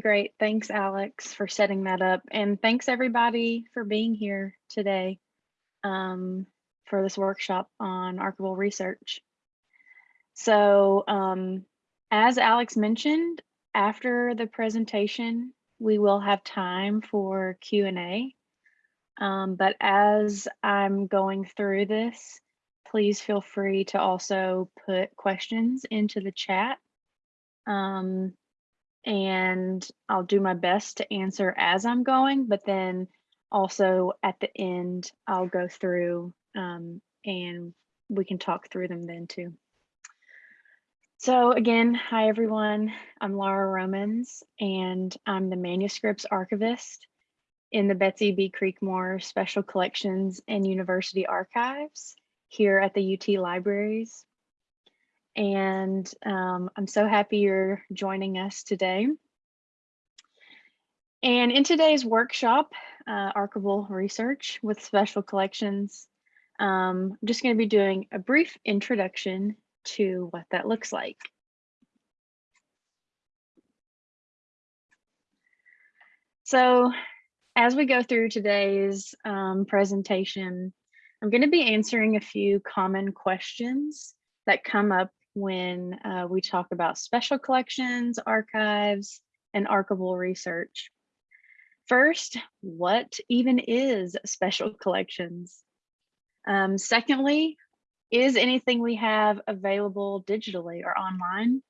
Great. Thanks, Alex, for setting that up. And thanks everybody for being here today um, for this workshop on archival research. So um, as Alex mentioned, after the presentation, we will have time for Q&A. Um, but as I'm going through this, please feel free to also put questions into the chat. Um, and I'll do my best to answer as I'm going, but then also at the end, I'll go through um, and we can talk through them then too. So again, hi everyone, I'm Laura Romans and I'm the manuscripts archivist in the Betsy B. Creekmore Special Collections and University Archives here at the UT Libraries and um, I'm so happy you're joining us today. And in today's workshop, uh, archival research with special collections, um, I'm just going to be doing a brief introduction to what that looks like. So as we go through today's um, presentation, I'm going to be answering a few common questions that come up when uh, we talk about special collections, archives, and archival research. First, what even is special collections? Um, secondly, is anything we have available digitally or online?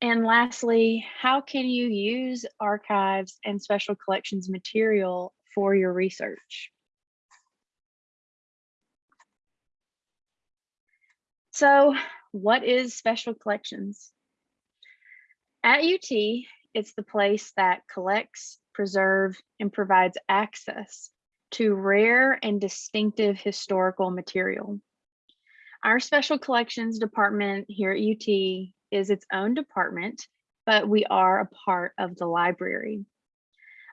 And lastly, how can you use archives and special collections material for your research? So what is special collections? At UT, it's the place that collects, preserves, and provides access to rare and distinctive historical material. Our special collections department here at UT is its own department, but we are a part of the library.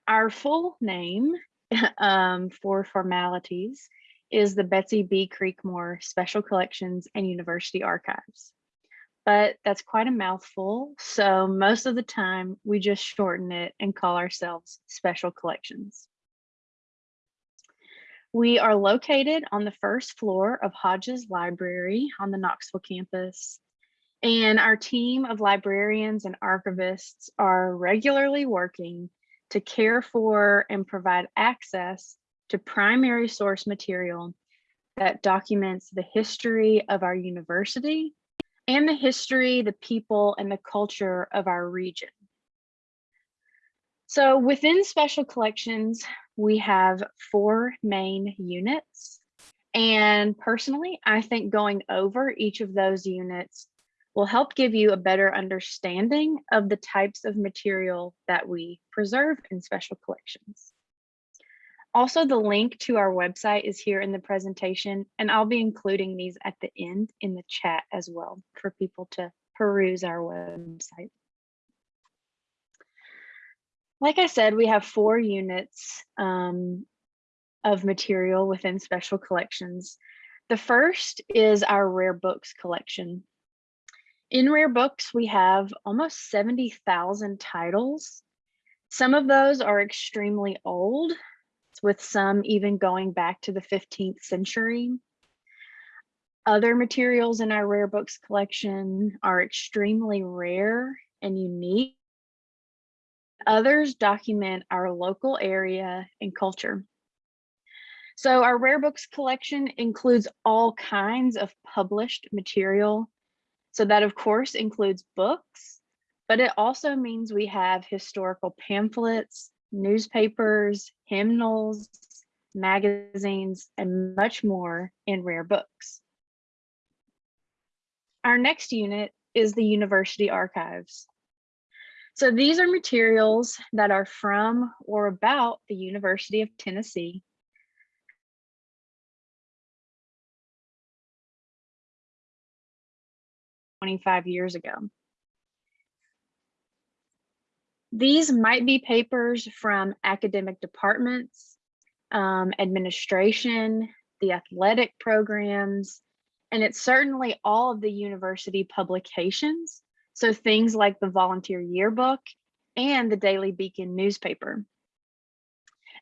Our full name um, for formalities is the Betsy B. Creekmore Special Collections and University Archives. But that's quite a mouthful, so most of the time we just shorten it and call ourselves Special Collections. We are located on the first floor of Hodges Library on the Knoxville campus. And our team of librarians and archivists are regularly working to care for and provide access to primary source material that documents the history of our university and the history, the people, and the culture of our region. So within special collections, we have four main units. And personally, I think going over each of those units will help give you a better understanding of the types of material that we preserve in special collections. Also, the link to our website is here in the presentation, and I'll be including these at the end in the chat as well for people to peruse our website. Like I said, we have four units um, of material within special collections. The first is our rare books collection. In rare books, we have almost 70,000 titles. Some of those are extremely old, with some even going back to the 15th century. Other materials in our rare books collection are extremely rare and unique. Others document our local area and culture. So our rare books collection includes all kinds of published material. So that of course includes books, but it also means we have historical pamphlets, newspapers, hymnals, magazines, and much more in rare books. Our next unit is the university archives. So these are materials that are from or about the University of Tennessee. Twenty-five years ago. These might be papers from academic departments, um, administration, the athletic programs, and it's certainly all of the university publications. So things like the volunteer yearbook and the Daily Beacon newspaper.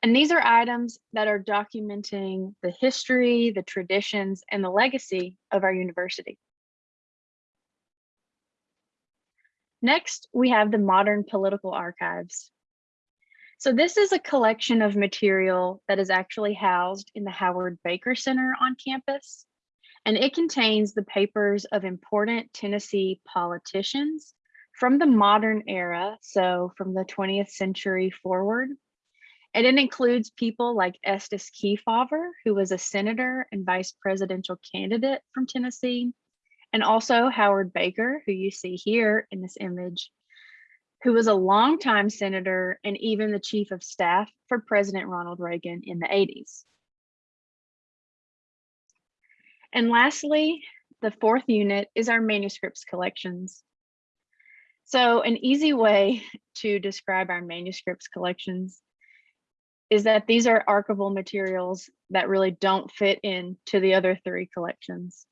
And these are items that are documenting the history, the traditions, and the legacy of our university. Next, we have the Modern Political Archives. So this is a collection of material that is actually housed in the Howard Baker Center on campus. And it contains the papers of important Tennessee politicians from the modern era, so from the 20th century forward. And it includes people like Estes Kefauver, who was a senator and vice presidential candidate from Tennessee, and also Howard Baker, who you see here in this image, who was a longtime senator and even the chief of staff for President Ronald Reagan in the 80s. And lastly, the fourth unit is our manuscripts collections. So an easy way to describe our manuscripts collections is that these are archival materials that really don't fit into the other three collections.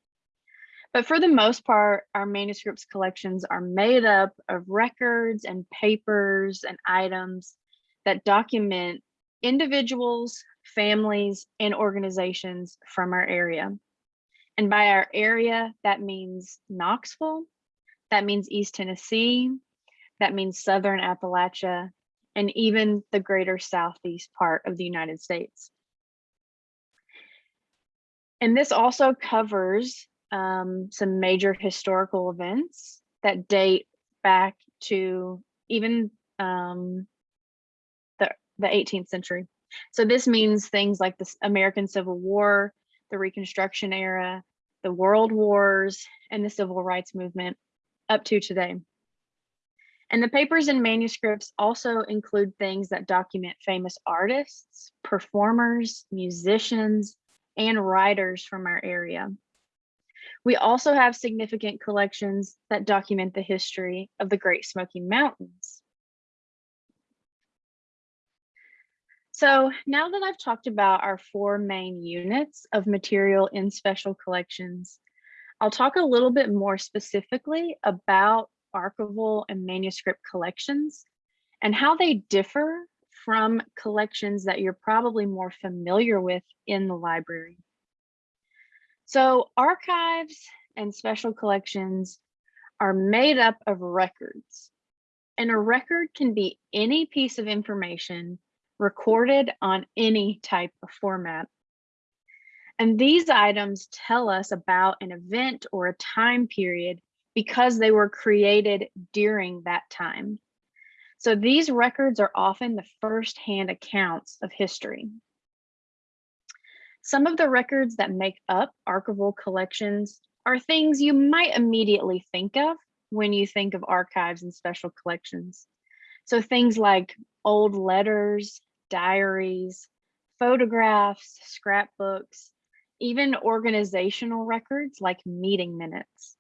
But for the most part, our manuscripts collections are made up of records and papers and items that document individuals, families, and organizations from our area. And by our area, that means Knoxville, that means East Tennessee, that means Southern Appalachia, and even the greater Southeast part of the United States. And this also covers um, some major historical events that date back to even um, the, the 18th century. So this means things like the American Civil War, the Reconstruction era, the World Wars, and the Civil Rights Movement up to today. And the papers and manuscripts also include things that document famous artists, performers, musicians, and writers from our area. We also have significant collections that document the history of the Great Smoky Mountains. So now that I've talked about our four main units of material in special collections, I'll talk a little bit more specifically about archival and manuscript collections and how they differ from collections that you're probably more familiar with in the library. So archives and special collections are made up of records. And a record can be any piece of information recorded on any type of format. And these items tell us about an event or a time period because they were created during that time. So these records are often the first-hand accounts of history. Some of the records that make up archival collections are things you might immediately think of when you think of archives and special collections. So things like old letters, diaries, photographs, scrapbooks, even organizational records like meeting minutes.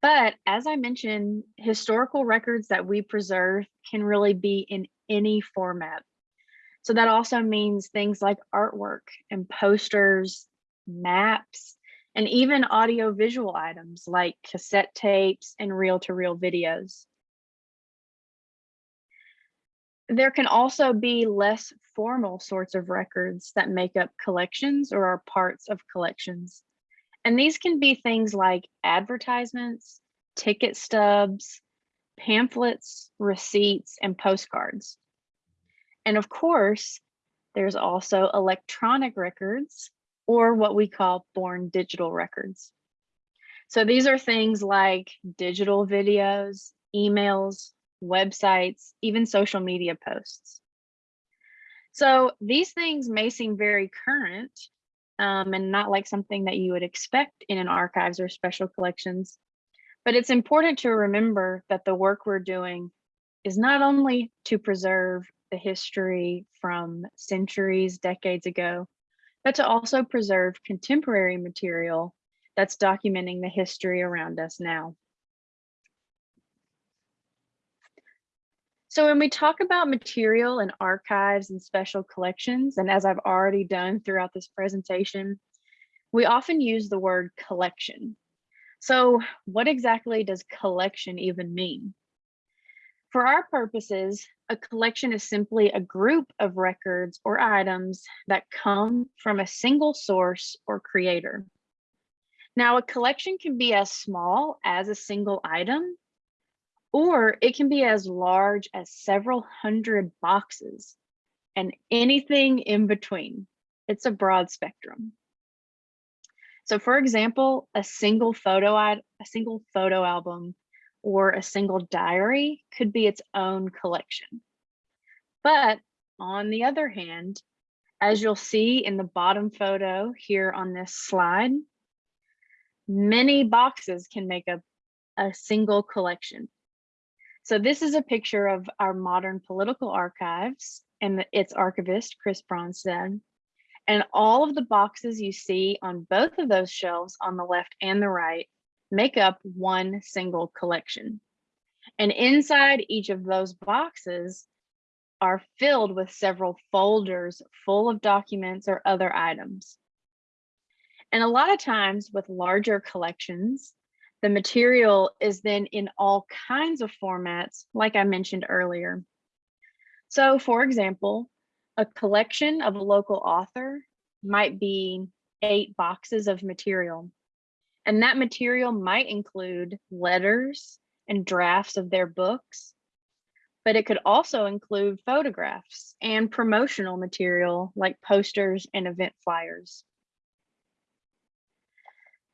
But as I mentioned, historical records that we preserve can really be in any format. So that also means things like artwork and posters, maps, and even audio visual items like cassette tapes and reel-to-reel -reel videos. There can also be less formal sorts of records that make up collections or are parts of collections. And these can be things like advertisements, ticket stubs, pamphlets, receipts, and postcards. And of course, there's also electronic records or what we call born digital records. So these are things like digital videos, emails, websites, even social media posts. So these things may seem very current um, and not like something that you would expect in an archives or special collections, but it's important to remember that the work we're doing is not only to preserve the history from centuries, decades ago, but to also preserve contemporary material that's documenting the history around us now. So when we talk about material and archives and special collections, and as I've already done throughout this presentation, we often use the word collection. So what exactly does collection even mean? For our purposes, a collection is simply a group of records or items that come from a single source or creator. Now, a collection can be as small as a single item, or it can be as large as several hundred boxes and anything in between. It's a broad spectrum. So for example, a single photo a single photo album or a single diary could be its own collection. But on the other hand, as you'll see in the bottom photo here on this slide, many boxes can make up a single collection. So this is a picture of our modern political archives and its archivist, Chris Bronsted. And all of the boxes you see on both of those shelves on the left and the right make up one single collection. And inside each of those boxes are filled with several folders full of documents or other items. And a lot of times with larger collections, the material is then in all kinds of formats, like I mentioned earlier. So for example, a collection of a local author might be eight boxes of material. And that material might include letters and drafts of their books, but it could also include photographs and promotional material like posters and event flyers.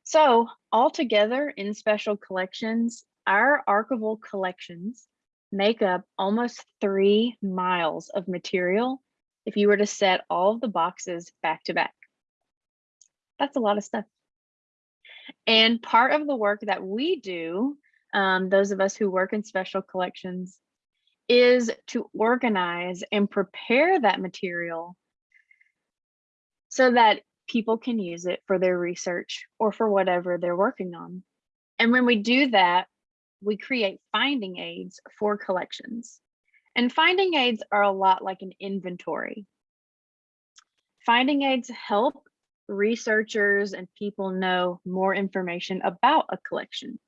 So altogether in special collections, our archival collections make up almost three miles of material if you were to set all of the boxes back to back. That's a lot of stuff. And part of the work that we do, um, those of us who work in special collections, is to organize and prepare that material so that people can use it for their research or for whatever they're working on. And when we do that, we create finding aids for collections. And finding aids are a lot like an inventory. Finding aids help researchers and people know more information about a collection.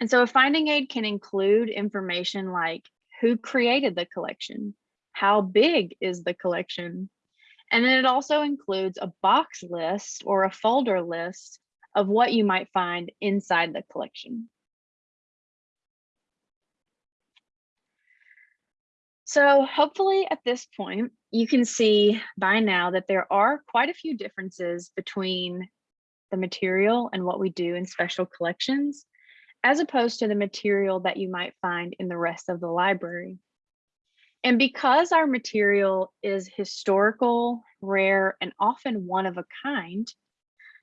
And so a finding aid can include information like who created the collection, how big is the collection, and then it also includes a box list or a folder list of what you might find inside the collection. So hopefully at this point, you can see by now that there are quite a few differences between the material and what we do in special collections, as opposed to the material that you might find in the rest of the library. And because our material is historical, rare, and often one of a kind,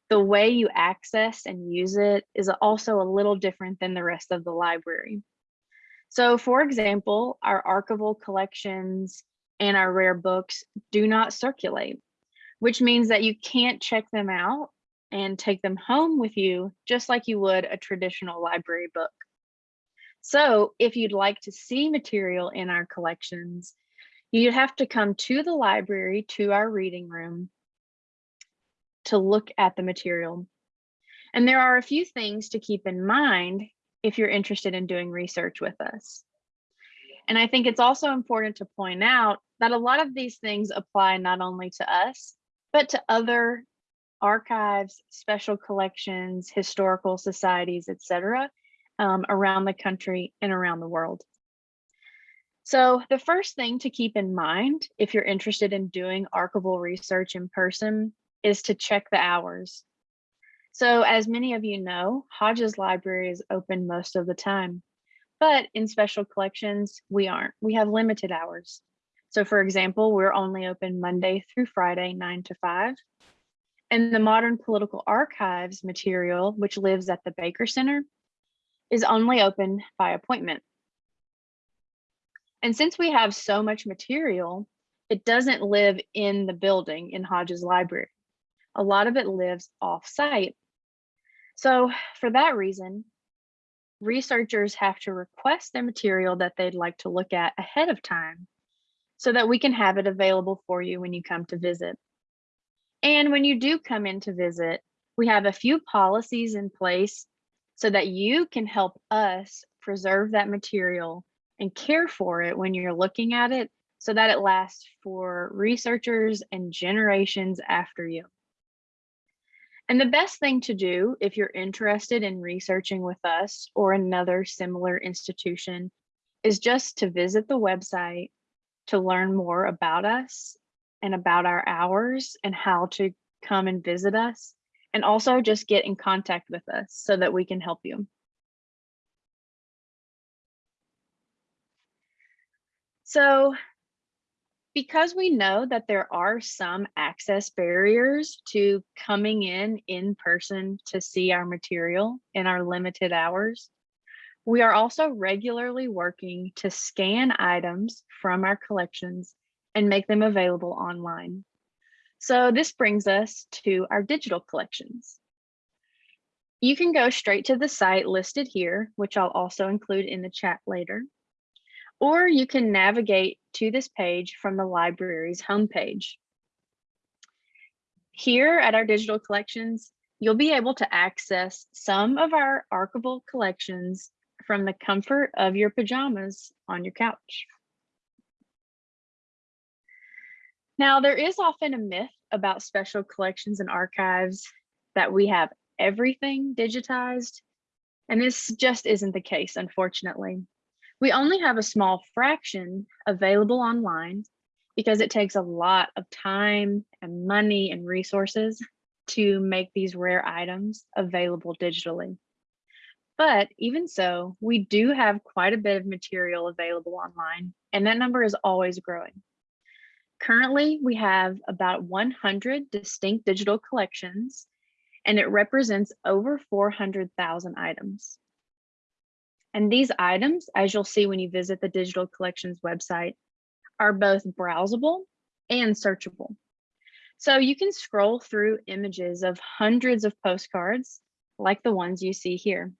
the way you access and use it is also a little different than the rest of the library. So for example, our archival collections and our rare books do not circulate, which means that you can't check them out and take them home with you, just like you would a traditional library book. So if you'd like to see material in our collections, you'd have to come to the library, to our reading room, to look at the material. And there are a few things to keep in mind if you're interested in doing research with us. And I think it's also important to point out that a lot of these things apply not only to us, but to other archives, special collections, historical societies, etc., um, around the country and around the world. So the first thing to keep in mind if you're interested in doing archival research in person is to check the hours. So as many of you know, Hodges Library is open most of the time, but in special collections, we aren't. We have limited hours. So for example, we're only open Monday through Friday, nine to five. And the Modern Political Archives material, which lives at the Baker Center, is only open by appointment. And since we have so much material, it doesn't live in the building in Hodges Library. A lot of it lives off site so for that reason, researchers have to request the material that they'd like to look at ahead of time so that we can have it available for you when you come to visit. And when you do come in to visit, we have a few policies in place so that you can help us preserve that material and care for it when you're looking at it so that it lasts for researchers and generations after you. And the best thing to do if you're interested in researching with us or another similar institution is just to visit the website to learn more about us and about our hours and how to come and visit us and also just get in contact with us so that we can help you. So because we know that there are some access barriers to coming in in person to see our material in our limited hours, we are also regularly working to scan items from our collections and make them available online. So this brings us to our digital collections. You can go straight to the site listed here, which I'll also include in the chat later, or you can navigate to this page from the library's homepage. Here at our digital collections, you'll be able to access some of our archival collections from the comfort of your pajamas on your couch. Now, there is often a myth about special collections and archives that we have everything digitized, and this just isn't the case, unfortunately. We only have a small fraction available online because it takes a lot of time and money and resources to make these rare items available digitally. But even so, we do have quite a bit of material available online, and that number is always growing. Currently, we have about 100 distinct digital collections, and it represents over 400,000 items. And these items, as you'll see when you visit the digital collections website, are both browsable and searchable. So you can scroll through images of hundreds of postcards like the ones you see here.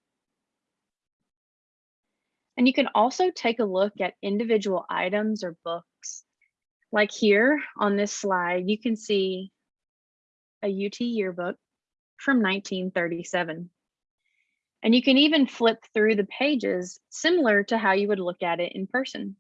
And you can also take a look at individual items or books. Like here on this slide, you can see a UT yearbook from 1937. And you can even flip through the pages similar to how you would look at it in person.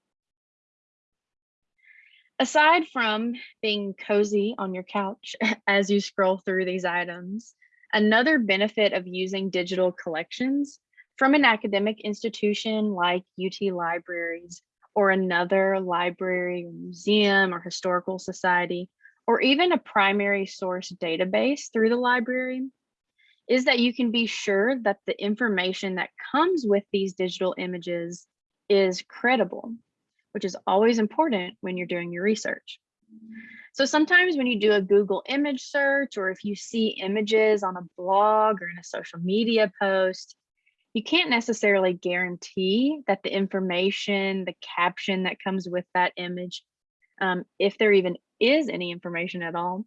Aside from being cozy on your couch as you scroll through these items, another benefit of using digital collections from an academic institution like UT Libraries or another library, museum, or historical society, or even a primary source database through the library is that you can be sure that the information that comes with these digital images is credible, which is always important when you're doing your research. So sometimes when you do a Google image search, or if you see images on a blog or in a social media post, you can't necessarily guarantee that the information, the caption that comes with that image, um, if there even is any information at all,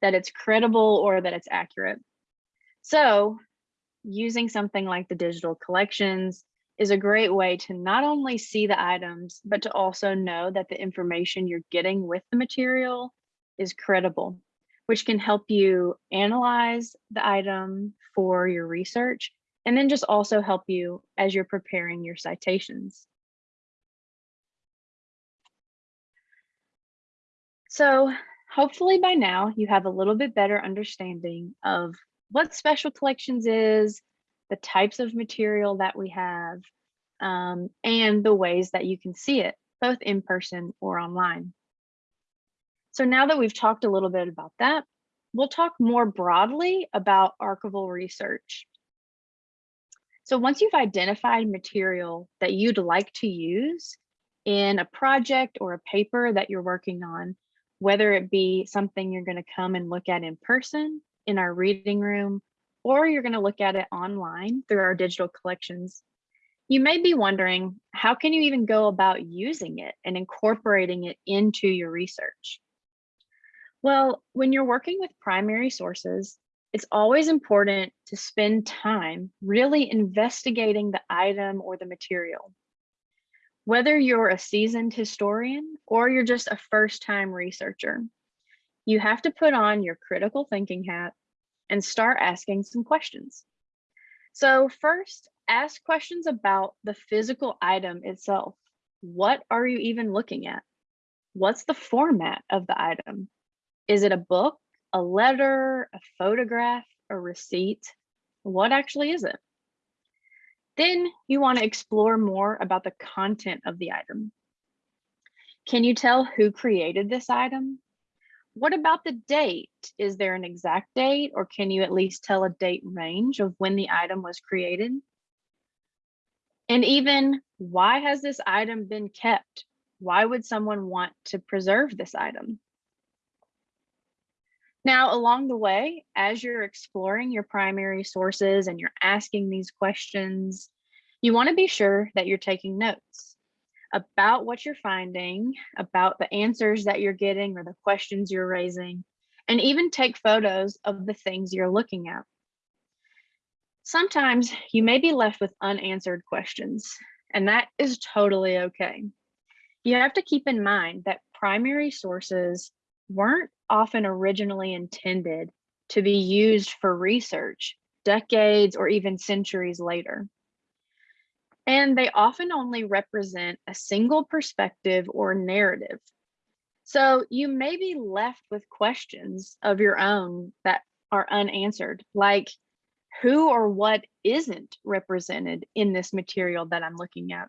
that it's credible or that it's accurate. So using something like the digital collections is a great way to not only see the items, but to also know that the information you're getting with the material is credible, which can help you analyze the item for your research, and then just also help you as you're preparing your citations. So hopefully by now you have a little bit better understanding of what special collections is, the types of material that we have, um, and the ways that you can see it, both in person or online. So now that we've talked a little bit about that, we'll talk more broadly about archival research. So once you've identified material that you'd like to use in a project or a paper that you're working on, whether it be something you're going to come and look at in person in our reading room, or you're going to look at it online through our digital collections, you may be wondering, how can you even go about using it and incorporating it into your research? Well, when you're working with primary sources, it's always important to spend time really investigating the item or the material. Whether you're a seasoned historian or you're just a first time researcher, you have to put on your critical thinking hat and start asking some questions. So first, ask questions about the physical item itself. what are you even looking at? What's the format of the item? Is it a book, a letter, a photograph, a receipt? What actually is it? Then you want to explore more about the content of the item. Can you tell who created this item? What about the date? Is there an exact date or can you at least tell a date range of when the item was created? And even why has this item been kept? Why would someone want to preserve this item? Now, along the way, as you're exploring your primary sources and you're asking these questions, you want to be sure that you're taking notes about what you're finding, about the answers that you're getting or the questions you're raising, and even take photos of the things you're looking at. Sometimes you may be left with unanswered questions, and that is totally okay. You have to keep in mind that primary sources weren't often originally intended to be used for research decades or even centuries later and they often only represent a single perspective or narrative. So you may be left with questions of your own that are unanswered, like who or what isn't represented in this material that I'm looking at.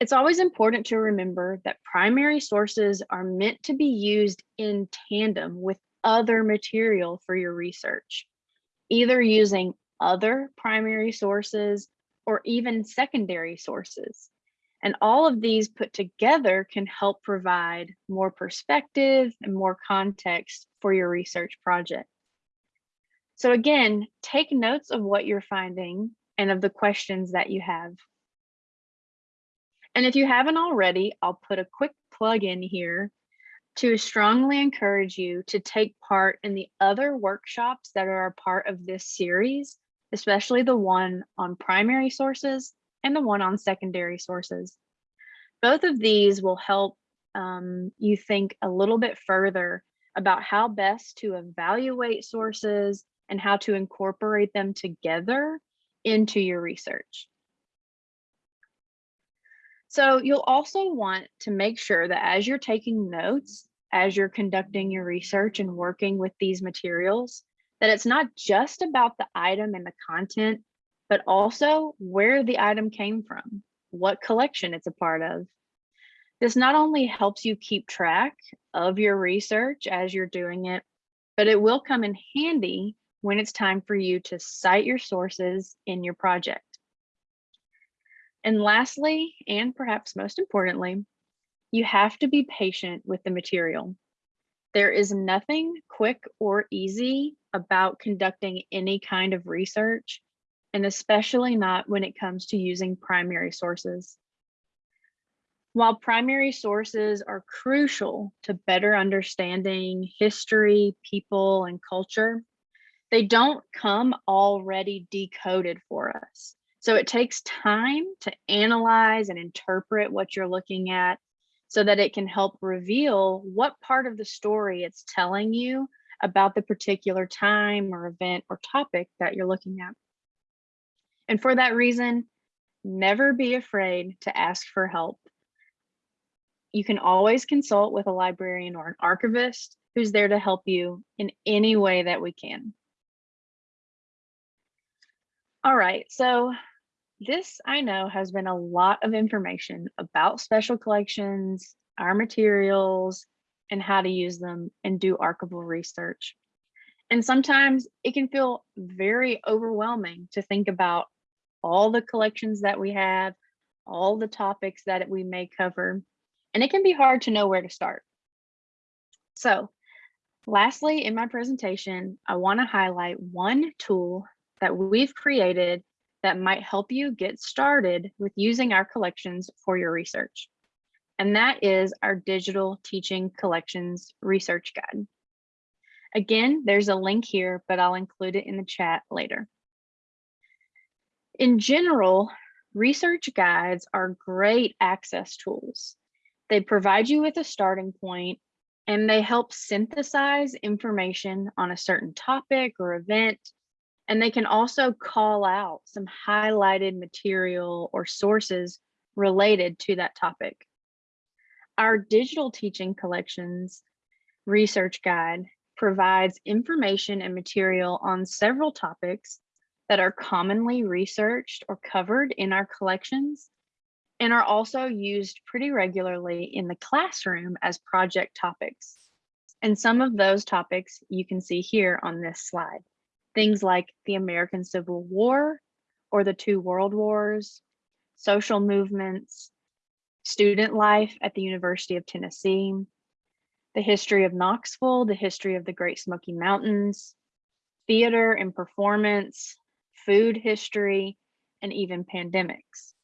It's always important to remember that primary sources are meant to be used in tandem with other material for your research, either using other primary sources or even secondary sources. And all of these put together can help provide more perspective and more context for your research project. So again, take notes of what you're finding and of the questions that you have. And if you haven't already, I'll put a quick plug in here to strongly encourage you to take part in the other workshops that are a part of this series especially the one on primary sources and the one on secondary sources. Both of these will help um, you think a little bit further about how best to evaluate sources and how to incorporate them together into your research. So you'll also want to make sure that as you're taking notes, as you're conducting your research and working with these materials, that it's not just about the item and the content, but also where the item came from, what collection it's a part of. This not only helps you keep track of your research as you're doing it, but it will come in handy when it's time for you to cite your sources in your project. And lastly, and perhaps most importantly, you have to be patient with the material. There is nothing quick or easy about conducting any kind of research, and especially not when it comes to using primary sources. While primary sources are crucial to better understanding history, people, and culture, they don't come already decoded for us. So it takes time to analyze and interpret what you're looking at so that it can help reveal what part of the story it's telling you about the particular time or event or topic that you're looking at. And for that reason, never be afraid to ask for help. You can always consult with a librarian or an archivist who's there to help you in any way that we can. All right, so this I know has been a lot of information about special collections, our materials, and how to use them and do archival research. And sometimes it can feel very overwhelming to think about all the collections that we have, all the topics that we may cover, and it can be hard to know where to start. So lastly, in my presentation, I wanna highlight one tool that we've created that might help you get started with using our collections for your research. And that is our digital teaching collections research guide. Again, there's a link here, but I'll include it in the chat later. In general, research guides are great access tools. They provide you with a starting point and they help synthesize information on a certain topic or event and they can also call out some highlighted material or sources related to that topic. Our digital teaching collections research guide provides information and material on several topics that are commonly researched or covered in our collections and are also used pretty regularly in the classroom as project topics. And some of those topics you can see here on this slide. Things like the American Civil War or the two world wars, social movements, student life at the University of Tennessee, the history of Knoxville, the history of the Great Smoky Mountains, theater and performance, food history, and even pandemics.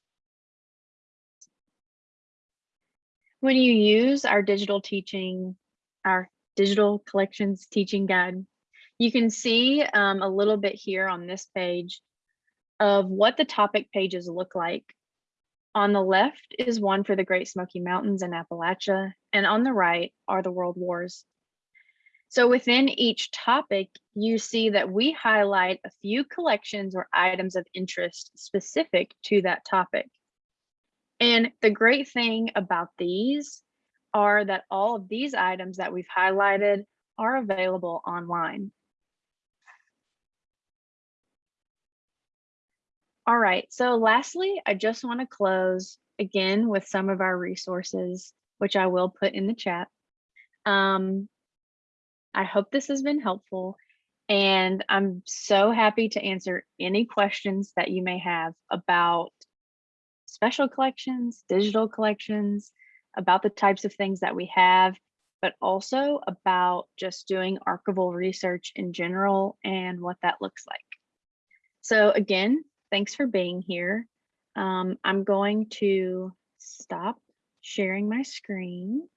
When you use our digital teaching, our digital collections teaching guide, you can see um, a little bit here on this page of what the topic pages look like. On the left is one for the Great Smoky Mountains and Appalachia, and on the right are the World Wars. So within each topic, you see that we highlight a few collections or items of interest specific to that topic. And the great thing about these are that all of these items that we've highlighted are available online. All right, so lastly, I just want to close again with some of our resources, which I will put in the chat. Um, I hope this has been helpful and I'm so happy to answer any questions that you may have about special collections, digital collections, about the types of things that we have, but also about just doing archival research in general and what that looks like. So again, thanks for being here. Um, I'm going to stop sharing my screen.